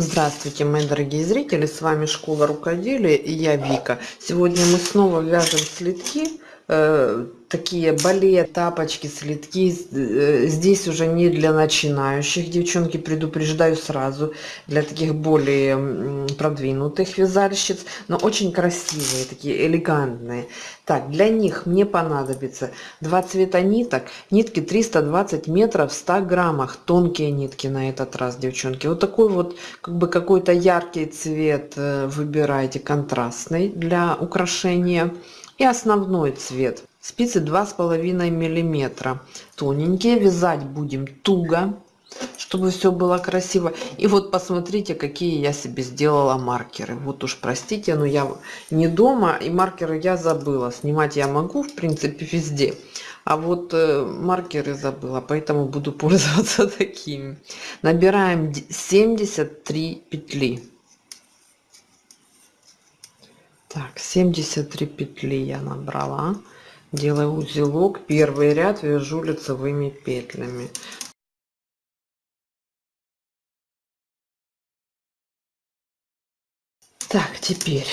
Здравствуйте, мои дорогие зрители! С вами Школа Рукоделия и я Вика. Сегодня мы снова вяжем слитки, э, такие бале, тапочки, слитки. Э, здесь уже не для начинающих, девчонки, предупреждаю сразу, для таких более продвинутых вязальщиц, но очень красивые, такие элегантные. Так, для них мне понадобится два цвета ниток, нитки 320 метров в 100 граммах, тонкие нитки на этот раз, девчонки. Вот такой вот, как бы какой-то яркий цвет э, выбирайте, контрастный для украшения и основной цвет. Спицы два с половиной миллиметра. Тоненькие вязать будем туго чтобы все было красиво. И вот посмотрите какие я себе сделала маркеры. Вот уж простите но я не дома и маркеры я забыла. Снимать я могу в принципе везде. А вот э, маркеры забыла поэтому буду пользоваться такими. Набираем 73 петли так 73 петли я набрала. Делаю узелок. Первый ряд вяжу лицевыми петлями. Так теперь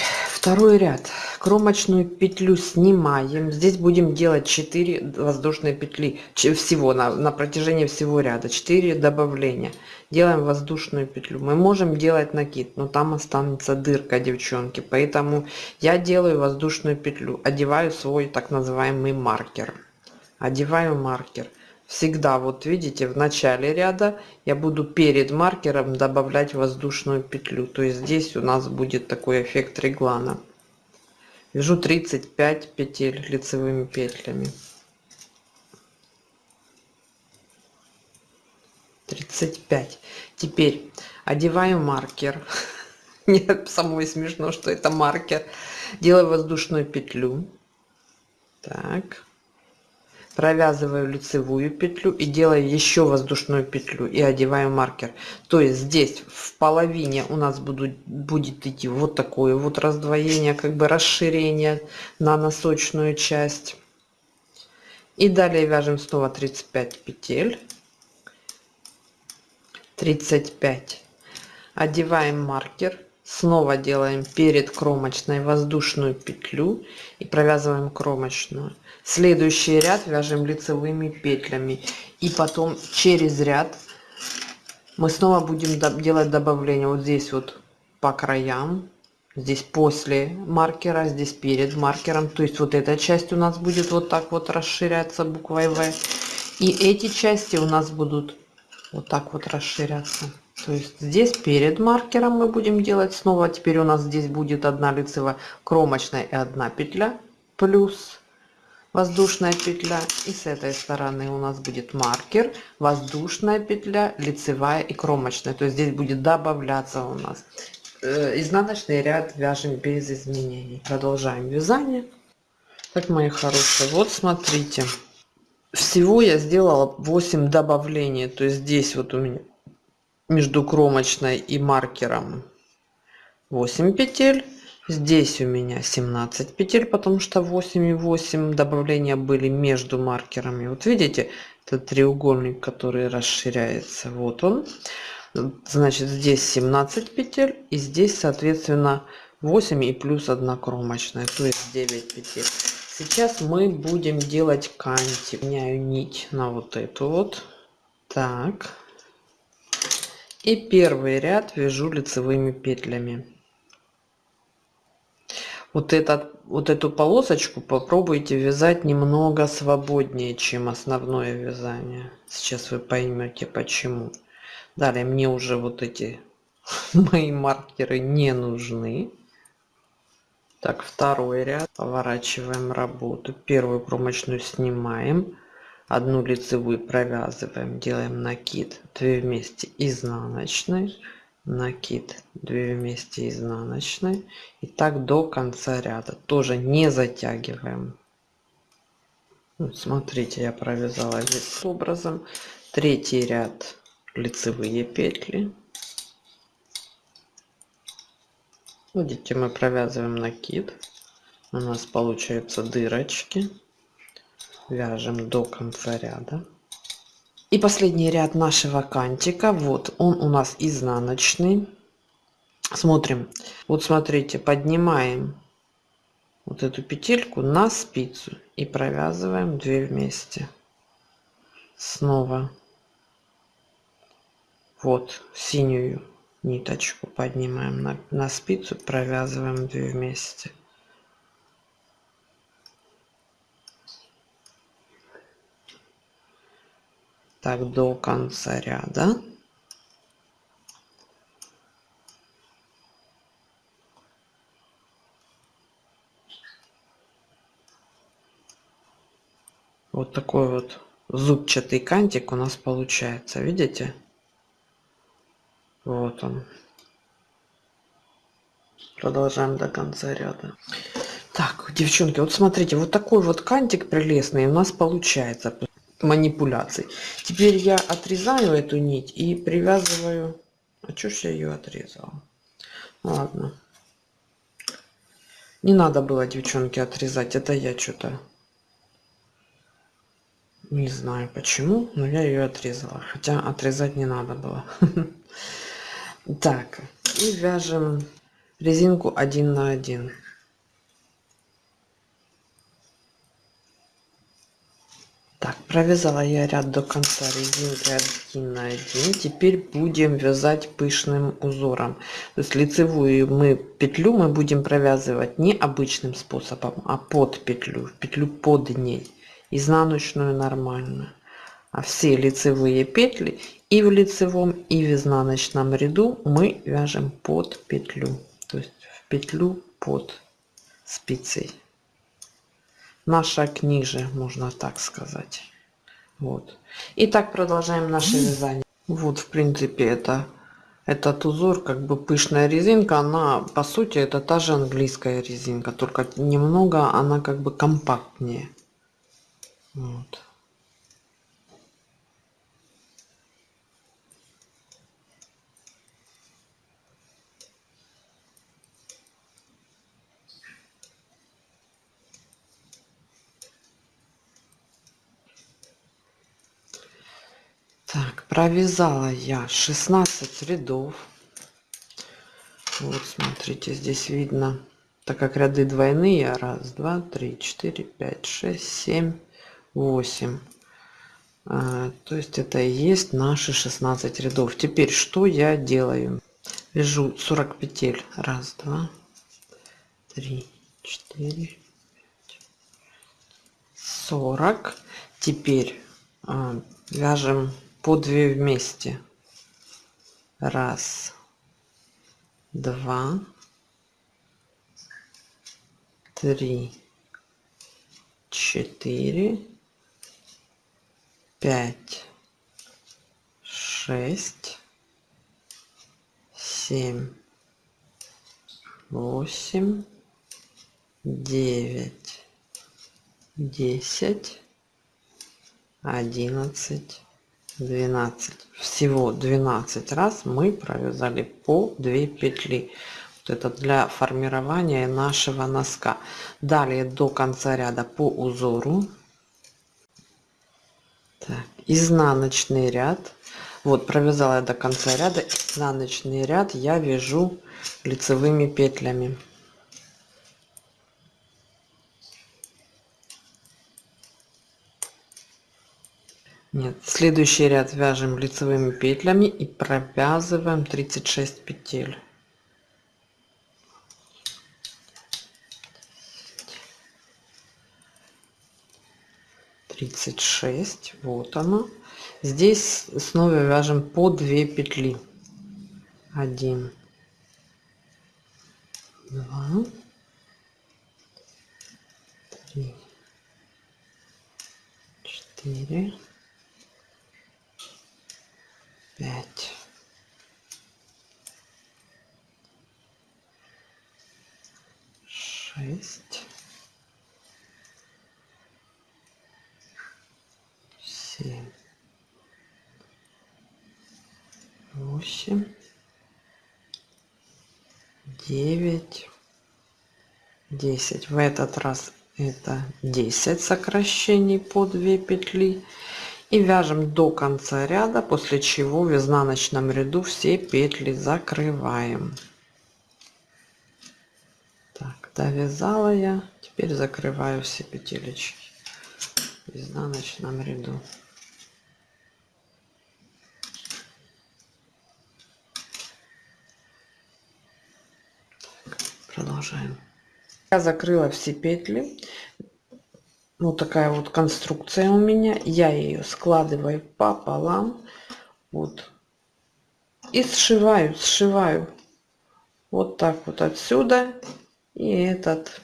второй ряд. Кромочную петлю снимаем. Здесь будем делать 4 воздушные петли всего на, на протяжении всего ряда. 4 добавления. Делаем воздушную петлю. Мы можем делать накид но там останется дырка девчонки. Поэтому я делаю воздушную петлю. Одеваю свой так называемый маркер. Одеваю маркер всегда вот видите в начале ряда я буду перед маркером добавлять воздушную петлю. То есть здесь у нас будет такой эффект реглана. Вяжу 35 петель лицевыми петлями. 35 теперь одеваю маркер. Мне самой смешно что это маркер. Делаю воздушную петлю. Так провязываю лицевую петлю и делаю еще воздушную петлю и одеваю маркер. То есть здесь в половине у нас будут будет идти вот такое вот раздвоение как бы расширение на носочную часть. И далее вяжем снова 35 петель. 35 одеваем маркер снова делаем перед кромочной воздушную петлю и провязываем кромочную. Следующий ряд вяжем лицевыми петлями. И потом через ряд мы снова будем делать добавление. Вот здесь вот по краям здесь после маркера здесь перед маркером. То есть вот эта часть у нас будет вот так вот расширяться буквой в и эти части у нас будут вот так вот расширяться то есть здесь перед маркером мы будем делать. Снова теперь у нас здесь будет одна лицевая кромочная и одна петля плюс воздушная петля. И с этой стороны у нас будет маркер воздушная петля лицевая и кромочная. То есть здесь будет добавляться у нас э, изнаночный ряд вяжем без изменений. Продолжаем вязание. Так мои хорошие вот смотрите. Всего я сделала 8 добавлений. То есть здесь вот у меня между кромочной и маркером 8 петель. Здесь у меня 17 петель потому что 8 и 8 добавления были между маркерами вот видите этот треугольник который расширяется вот он. Значит здесь 17 петель и здесь соответственно 8 и плюс 1 кромочная то есть 9 петель. Сейчас мы будем делать канти меняю нить на вот эту вот. Так и первый ряд вяжу лицевыми петлями. Вот этот вот эту полосочку попробуйте вязать немного свободнее чем основное вязание. Сейчас вы поймете почему. Далее мне уже вот эти мои маркеры не нужны. Так второй ряд. Поворачиваем работу. Первую кромочную снимаем одну лицевую провязываем делаем накид 2 вместе изнаночной накид 2 вместе изнаночной и так до конца ряда. Тоже не затягиваем. Вот смотрите я провязала здесь образом. Третий ряд лицевые петли. Видите мы провязываем накид. У нас получаются дырочки вяжем до конца ряда. И последний ряд нашего кантика. Вот он у нас изнаночный. Смотрим. Вот смотрите поднимаем вот эту петельку на спицу и провязываем 2 вместе. Снова вот синюю ниточку поднимаем на, на спицу провязываем 2 вместе так до конца ряда. Вот такой вот зубчатый кантик у нас получается видите? Вот он. Продолжаем до конца ряда. Так девчонки вот смотрите вот такой вот кантик прелестный у нас получается манипуляций теперь я отрезаю эту нить и привязываю а чё ж я ее отрезала ладно не надо было девчонки отрезать это я что-то не знаю почему, но я ее отрезала. Хотя отрезать не надо было. Так, и вяжем резинку один на один. Так, провязала я ряд до конца резинки 1 на 1. Теперь будем вязать пышным узором. То есть лицевую мы петлю мы будем провязывать не обычным способом, а под петлю, петлю под ней изнаночную нормально а все лицевые петли и в лицевом и в изнаночном ряду мы вяжем под петлю то есть в петлю под спицей на шаг ниже можно так сказать. Вот. И так продолжаем наше вязание. Вот в принципе это этот узор как бы пышная резинка она по сути это та же английская резинка только немного она как бы компактнее. Вот. Так, провязала я 16 рядов. Вот, смотрите, здесь видно, так как ряды двойные, раз, два, три, четыре, пять, шесть, семь, 8 а, то есть это и есть наши 16 рядов. Теперь что я делаю? Вяжу 40 петель. Раз два три четыре 40 теперь а, вяжем по 2 вместе. Раз два три четыре пять, шесть, семь, восемь, девять, десять, одиннадцать, двенадцать. Всего двенадцать раз мы провязали по 2 петли. Вот это для формирования нашего носка. Далее до конца ряда по узору так, изнаночный ряд вот провязала я до конца ряда изнаночный ряд я вяжу лицевыми петлями нет следующий ряд вяжем лицевыми петлями и провязываем 36 петель. 36 вот оно. Здесь снова вяжем по 2 петли. 1 2 3 4 5 6 семь, восемь, девять, десять. В этот раз это 10 сокращений по 2 петли и вяжем до конца ряда после чего в изнаночном ряду все петли закрываем. Довязала я теперь закрываю все петелечки в изнаночном ряду. Продолжаем. Я закрыла все петли вот такая вот конструкция у меня. Я ее складываю пополам. Вот. И сшиваю сшиваю. Вот так вот отсюда и этот.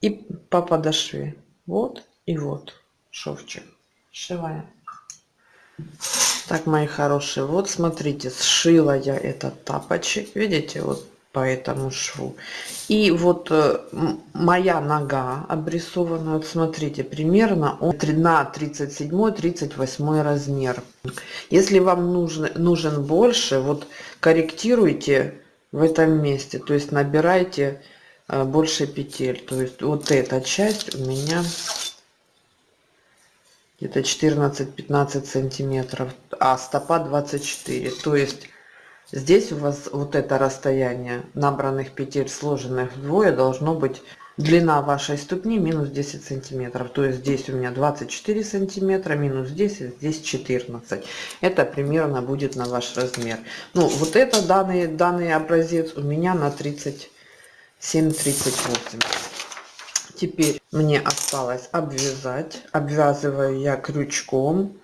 И по подошве. Вот и вот шовчик. Сшиваем. Так мои хорошие вот смотрите сшила я этот тапочек. Видите вот по этому шву. И вот э, моя нога обрисована вот смотрите примерно на 37 38 размер. Если вам нужен нужен больше вот корректируйте в этом месте то есть набирайте э, больше петель. То есть вот эта часть у меня где-то 14-15 сантиметров а стопа 24 то есть Здесь у вас вот это расстояние набранных петель, сложенных вдвое, должно быть длина вашей ступни минус 10 сантиметров. То есть здесь у меня 24 сантиметра, минус 10, здесь 14. Это примерно будет на ваш размер. Ну, вот это данный, данный образец у меня на 37-38. Теперь мне осталось обвязать. Обвязываю я крючком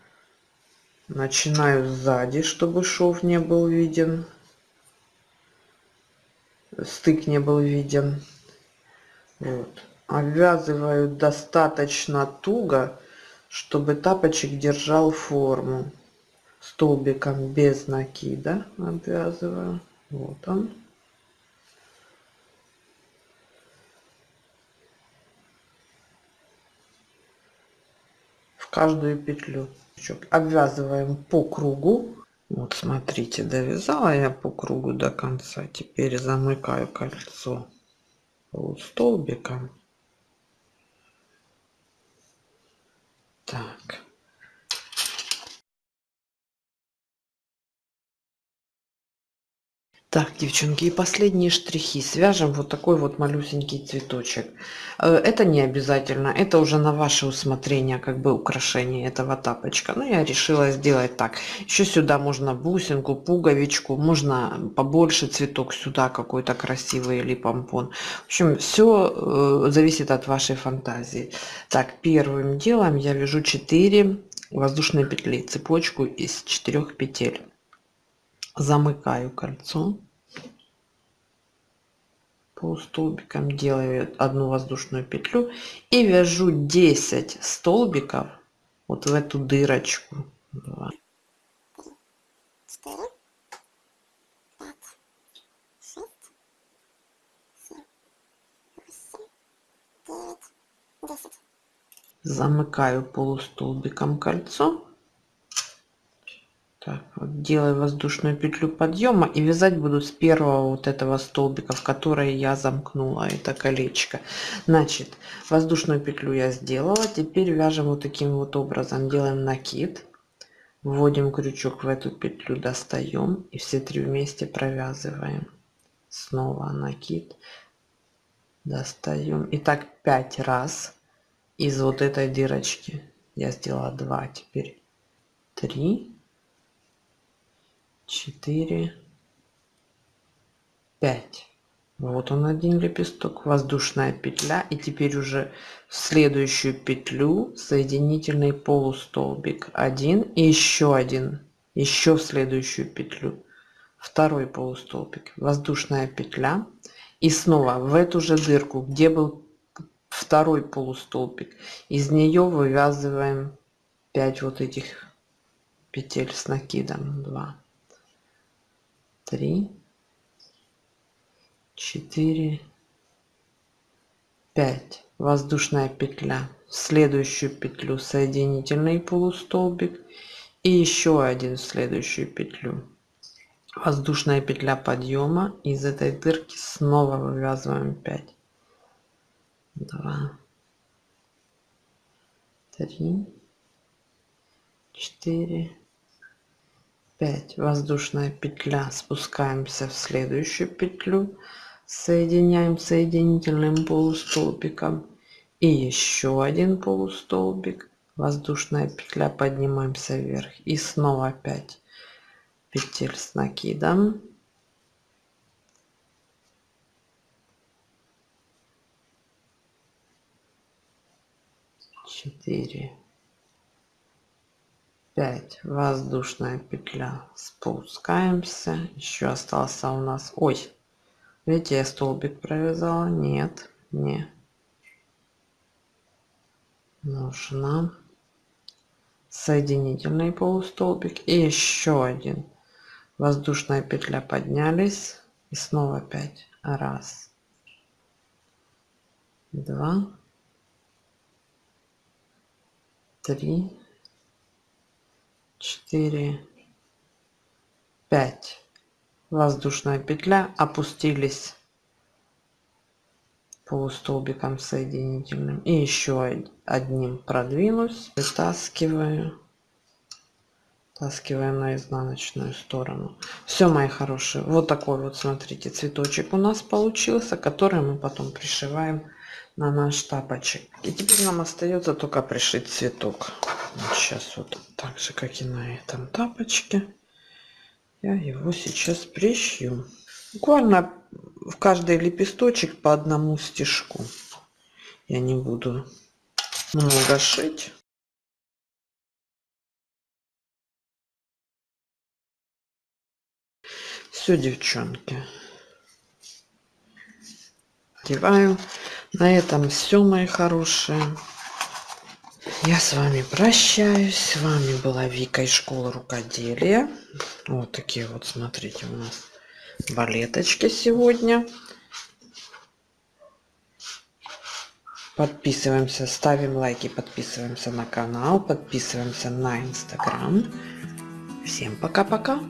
начинаю сзади чтобы шов не был виден. Стык не был виден. Вот. обвязываю достаточно туго чтобы тапочек держал форму. Столбиком без накида обвязываю. Вот он. В каждую петлю обвязываем по кругу. Вот смотрите довязала я по кругу до конца. Теперь замыкаю кольцо столбиком так Так, девчонки, и последние штрихи. Свяжем вот такой вот малюсенький цветочек. Э, это не обязательно, это уже на ваше усмотрение, как бы украшение этого тапочка. Но я решила сделать так. Еще сюда можно бусинку, пуговичку, можно побольше цветок сюда какой-то красивый или помпон. В общем, все э, зависит от вашей фантазии. Так, первым делом я вяжу 4 воздушные петли, цепочку из 4 петель замыкаю кольцо. По столбикам делаю одну воздушную петлю и вяжу 10 столбиков вот в эту дырочку. 2, 4, 5, 6, 7, 8, 9, 10. замыкаю полустолбиком кольцо так вот делаю воздушную петлю подъема и вязать буду с первого вот этого столбика в который я замкнула это колечко. Значит воздушную петлю я сделала теперь вяжем вот таким вот образом. Делаем накид вводим крючок в эту петлю достаем и все три вместе провязываем. Снова накид достаем и так пять раз из вот этой дырочки. Я сделала 2 теперь 3 четыре пять. Вот он один лепесток воздушная петля. И теперь уже в следующую петлю соединительный полустолбик один и еще один еще в следующую петлю. Второй полустолбик воздушная петля. И снова в эту же дырку где был второй полустолбик из нее вывязываем 5 вот этих петель с накидом 2 три, четыре, пять. Воздушная петля. В следующую петлю соединительный полустолбик и еще один в следующую петлю. Воздушная петля подъема. Из этой дырки снова вывязываем 5. 2, 3, 4, 5 воздушная петля. Спускаемся в следующую петлю. Соединяем соединительным полустолбиком. И еще один полустолбик. Воздушная петля. Поднимаемся вверх. И снова 5 петель с накидом. 4 5 воздушная петля. Спускаемся. Еще остался у нас ой видите я столбик провязала? Нет не. Нужно соединительный полустолбик. И еще один. Воздушная петля. Поднялись. И снова 5 раз. Два. Три, четыре, пять. Воздушная петля. Опустились полустолбиком соединительным. И еще одним продвинусь. Вытаскиваю. Таскиваем на изнаночную сторону. Все, мои хорошие. Вот такой вот, смотрите, цветочек у нас получился, который мы потом пришиваем на наш тапочек. И теперь нам остается только пришить цветок. Сейчас вот так же, как и на этом тапочке. Я его сейчас пришью. Буквально в каждый лепесточек по одному стежку. Я не буду много шить. Все, девчонки. Одеваю. На этом все, мои хорошие. Я с вами прощаюсь. С вами была Вика из школы рукоделия. Вот такие вот, смотрите, у нас балеточки сегодня. Подписываемся, ставим лайки, подписываемся на канал, подписываемся на инстаграм. Всем пока-пока.